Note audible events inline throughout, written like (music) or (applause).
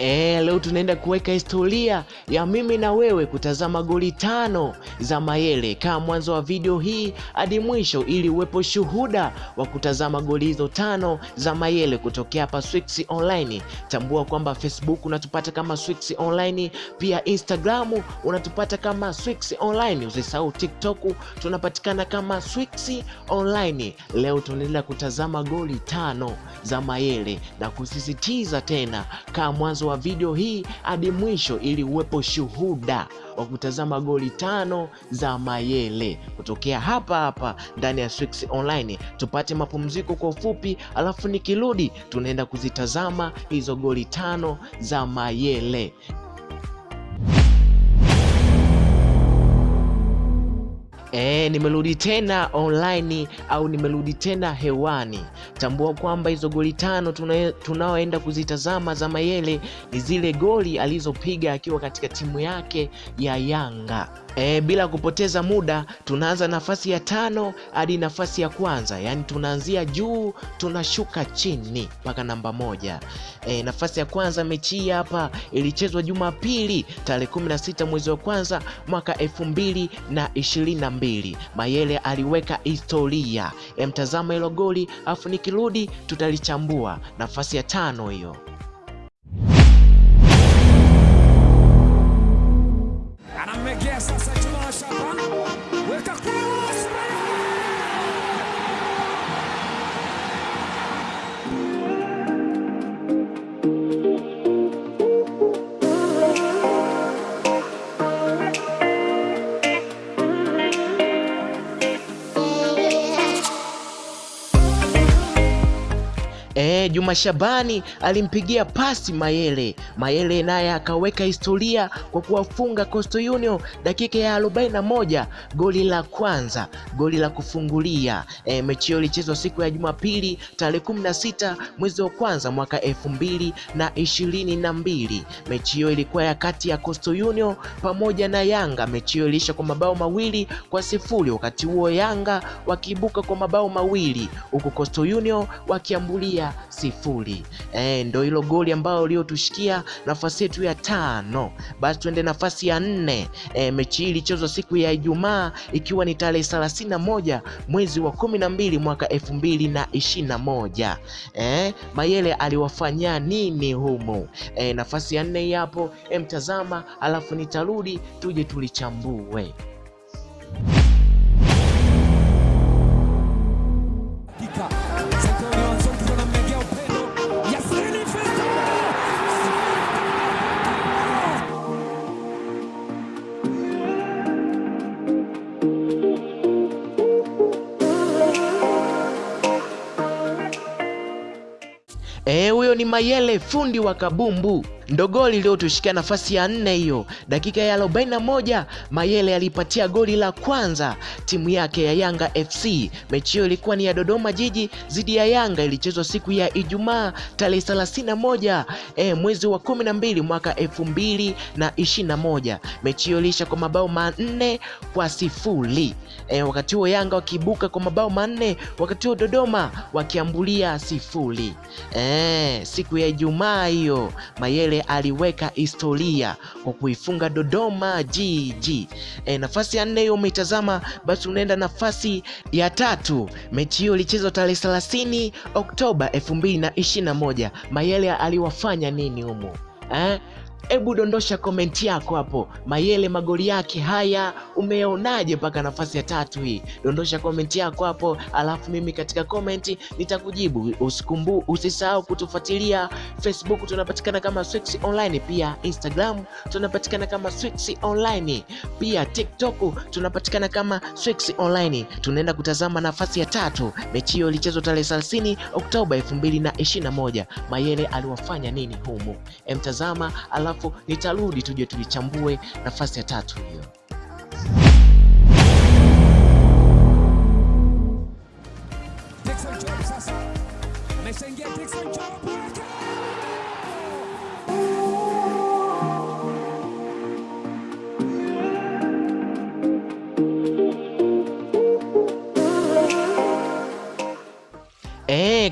E, leo tunaenda kuweka historia ya mimi na wewe kutazama goli tano za Mayele. Kaa mwanzo wa video hii hadi mwisho ili uwepo shuhuda wa kutazama goli hizo tano za Mayele kutokea hapa Swix Online. Tambua kwamba Facebook unatupata kama Swix Online, pia Instagram unatupata kama Swix Online. Usisahau TikTok tunapatikana kama Swix Online. Leo tunaenda kutazama goli tano za Mayele na kusisitiza tena, kaa mwanzo wa video hii hadi mwisho ili uwepo shuhuda wa kutazama goli tano za Mayele kutokea hapa hapa ndani ya Swix Online. Tupate mapumziko kwa ufupi, alafu nikirudi tunaenda kuzitazama hizo goli tano za Mayele. E, nimerudi tena online au nimerudi tena hewani. Tambua kwamba hizo goli tano tunaoenda kuzitazama za Mayele ni zile goli alizopiga akiwa katika timu yake ya Yanga. E, bila kupoteza muda tunaanza nafasi ya tano hadi nafasi ya kwanza, yaani tunaanzia juu tunashuka chini mpaka namba moja. E, nafasi ya kwanza mechi hii hapa ilichezwa Jumapili tarehe 16 mwezi wa kwanza mwaka elfu mbili na ishirini na mbili. Mayele aliweka historia. Emtazama hilo goli afu nikirudi tutalichambua. Nafasi ya tano hiyo. Anamegea sasa Juma Shabani alimpigia pasi Mayele. Mayele naye akaweka historia kwa kuwafunga Coastal Union dakika ya 41 goli la kwanza, goli la kufungulia. E, mechi hiyo ilichezwa siku ya Jumapili tarehe 16 mwezi wa kwanza mwaka elfu mbili na ishirini na mbili. Mechi hiyo ilikuwa ya kati ya Coastal Union pamoja na Yanga. Mechi hiyo iliisha kwa mabao mawili kwa sifuri, wakati huo Yanga wakiibuka kwa mabao mawili huku Coastal Union wakiambulia sifuri. E, ndo hilo goli ambalo liotushikia nafasi yetu ya tano. Basi tuende nafasi ya nne. E, mechi hii ilichezwa siku ya Ijumaa ikiwa ni tarehe thelathini na moja mwezi wa kumi na mbili mwaka elfu mbili na ishirini na moja. E, Mayele aliwafanyia nini humu? E, nafasi ya nne hapo, e, mtazama, alafu nitarudi tuje tulichambue. Huyo ni Mayele fundi wa kabumbu. Ndo goli iliyotushikia nafasi ya nne hiyo. Dakika ya 41 Mayele alipatia goli la kwanza timu yake ya Yanga FC. Mechi hiyo ilikuwa ni ya Dodoma Jiji dhidi ya Yanga, ilichezwa siku ya Ijumaa tarehe 31 e, mwezi wa 12 mwaka elfu mbili na ishirini na moja. Mechi hiyo iliisha kwa mabao manne kwa sifuri. e, wakati huo Yanga wakiibuka kwa mabao manne, wakati huo Dodoma wakiambulia sifuri. e, siku ya Ijumaa hiyo Mayele aliweka historia kwa kuifunga Dodoma Jiji. E, nafasi ya nne hiyo umeitazama, basi unaenda nafasi ya tatu. Mechi hiyo ilichezwa tarehe 30 Oktoba 2021. Mayele aliwafanya nini humo eh? Hebu dondosha komenti yako hapo. Mayele magoli yake haya umeonaje mpaka nafasi ya tatu hii? Dondosha komenti yako hapo, alafu mimi katika komenti nitakujibu. Usikumbu, usisahau kutufuatilia Facebook, tunapatikana kama Swix Online, pia Instagram tunapatikana kama Swix Online, pia TikTok tunapatikana kama Swix Online. Tunaenda kutazama nafasi ya tatu. Mechi hiyo ilichezwa tarehe 30 Oktoba 2021. Mayele aliwafanya nini humu? Emtazama alafu nitarudi tuje tulichambue nafasi ya tatu hiyo.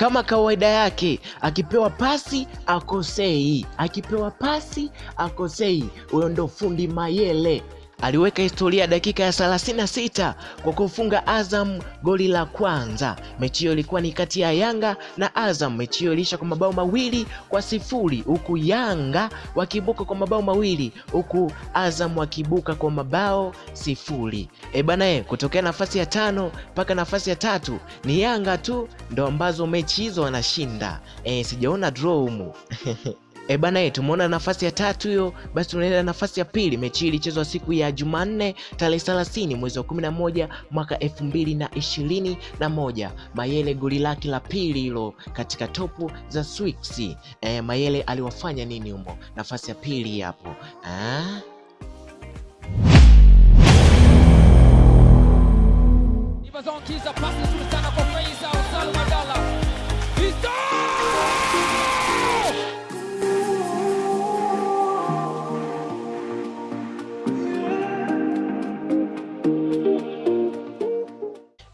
Kama kawaida yake, akipewa pasi akosei, akipewa pasi akosei. Huyo ndo fundi Mayele aliweka historia dakika ya 36 kwa kufunga Azam goli la kwanza. Mechi hiyo ilikuwa ni kati ya Yanga na Azam. Mechi hiyo iliisha kwa mabao mawili kwa sifuri huku Yanga wakibuka kwa mabao mawili huku Azam wakibuka kwa mabao sifuri. E bana, e, kutokea nafasi ya tano mpaka nafasi ya tatu ni Yanga tu ndo ambazo mechi hizo wanashinda. E, sijaona draw humu (laughs) E bana, tumeona nafasi ya tatu hiyo, basi tunaenda nafasi ya pili. Mechi hii ilichezwa siku ya Jumanne tarehe 30 mwezi wa 11 mwaka 2021. Mayele goli lake la pili hilo katika topu za Swix. E, Mayele aliwafanya nini humo? Nafasi ya pili hapo ah?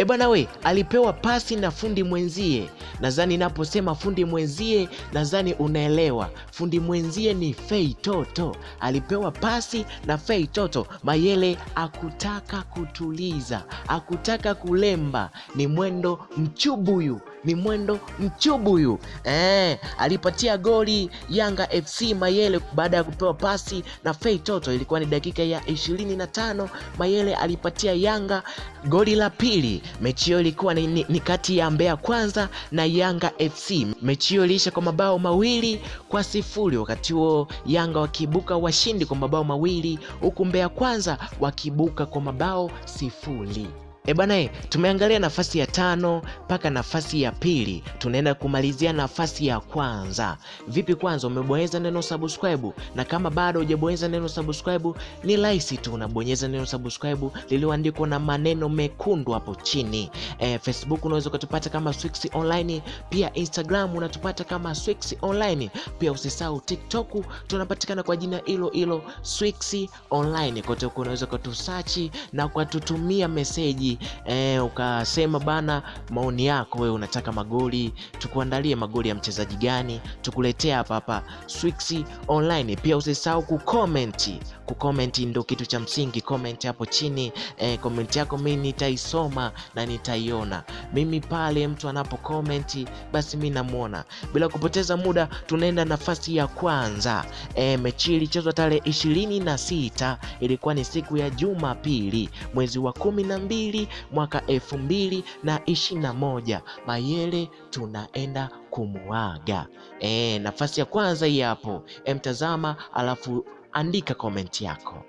E bwana we, alipewa pasi na fundi mwenzie. Nadhani naposema fundi mwenzie, nadhani unaelewa. Fundi mwenzie ni Fei Toto, alipewa pasi na Fei Toto. Mayele akutaka kutuliza, akutaka kulemba, ni mwendo mchubuyu ni mwendo mchubu mchubuyu eh, alipatia goli Yanga FC Mayele baada ya kupewa pasi na Fei Toto. Ilikuwa ni dakika ya ishirini na tano. Mayele alipatia Yanga goli la pili. Mechi hiyo ilikuwa ni, ni, ni kati ya Mbeya Kwanza na Yanga FC. Mechi hiyo iliisha kwa mabao mawili kwa sifuri, wakati huo Yanga wakibuka washindi kwa mabao mawili huku Mbeya Kwanza wakibuka kwa mabao sifuri. E bwana, e, tumeangalia nafasi ya tano mpaka nafasi ya pili, tunaenda kumalizia nafasi ya kwanza. Vipi kwanza, umebonyeza neno subscribe? Na kama bado hujabonyeza neno subscribe, ni rahisi tu, unabonyeza neno subscribe lililoandikwa na maneno mekundu hapo chini. E, Facebook unaweza ukatupata kama Swix Online, pia Instagram unatupata kama Swix Online, pia usisahau TikTok tunapatikana kwa jina hilo hilo Swix Online. Kote huko unaweza ukatusachi na ukatutumia meseji eh, ukasema bana, maoni yako wewe, unataka magoli tukuandalie magoli ya mchezaji gani, tukuletea hapa hapa Swix Online. Pia usisahau kucomment, kucomment ndio kitu cha msingi. Comment hapo chini eh, comment yako mimi nitaisoma na nitaiona mimi pale mtu anapo comment, basi mimi namuona. Bila kupoteza muda, tunaenda nafasi ya kwanza. Eh, mechi ilichezwa tarehe ishirini na sita ilikuwa ni siku ya Jumapili mwezi wa kumi na mbili mwaka elfu mbili na ishirini na moja. Mayele tunaenda kumuaga. E, nafasi ya kwanza hii hapo, mtazama alafu andika komenti yako.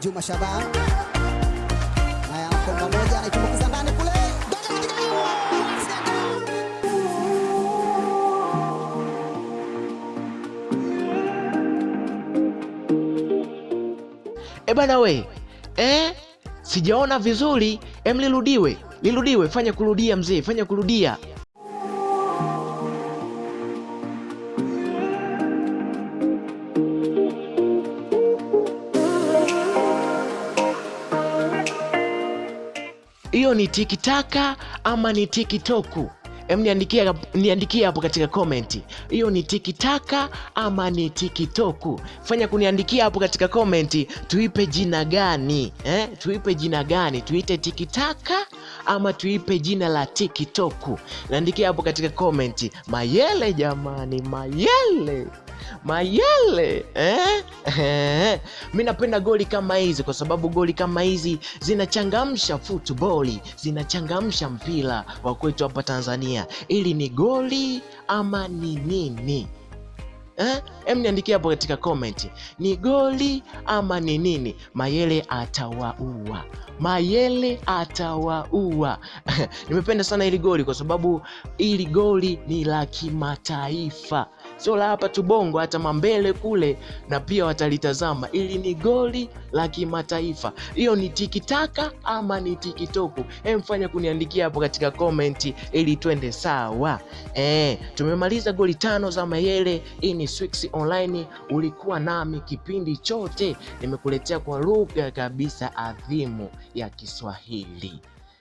Juma. Bana we, eh, sijaona vizuri. Em, lirudiwe, lirudiwe, fanya kurudia mzee, fanya kurudia. Hiyo ni tikitaka ama ni tikitoku? Em, niandikie niandikie hapo katika komenti, hiyo ni tikitaka ama ni tikitoku? Fanya kuniandikia hapo katika komenti, tuipe jina gani eh? Tuipe jina gani? Tuite tikitaka ama tuipe jina la tikitoku? Niandikia hapo katika komenti. Mayele jamani, Mayele Mayele eh? Eh. Mi napenda goli kama hizi kwa sababu goli kama hizi zinachangamsha futboli, zinachangamsha mpira wa kwetu hapa Tanzania. Ili ni goli ama ni nini? Eh? Em, niandikia hapo katika comment, ni goli ama ni nini? Mayele atawaua, Mayele atawaua. (laughs) Nimependa sana hili goli kwa sababu hili goli ni la kimataifa sio la hapa tu Bongo, hata mambele kule na pia watalitazama. Ili ni goli la kimataifa. Hiyo ni tikitaka ama ni tikitoku? Mfanya kuniandikia hapo katika komenti ili twende sawa. Eh, tumemaliza goli tano za Mayele. Hii ni Swix Online, ulikuwa nami kipindi chote, nimekuletea kwa lugha kabisa adhimu ya Kiswahili.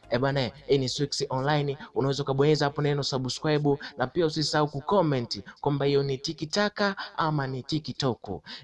Eh bana, hii ni Swix Online, unaweza ukabonyeza hapo neno subscribe, na pia usisahau kucomment kwamba hiyo ni tikitaka ama ni tikitoku.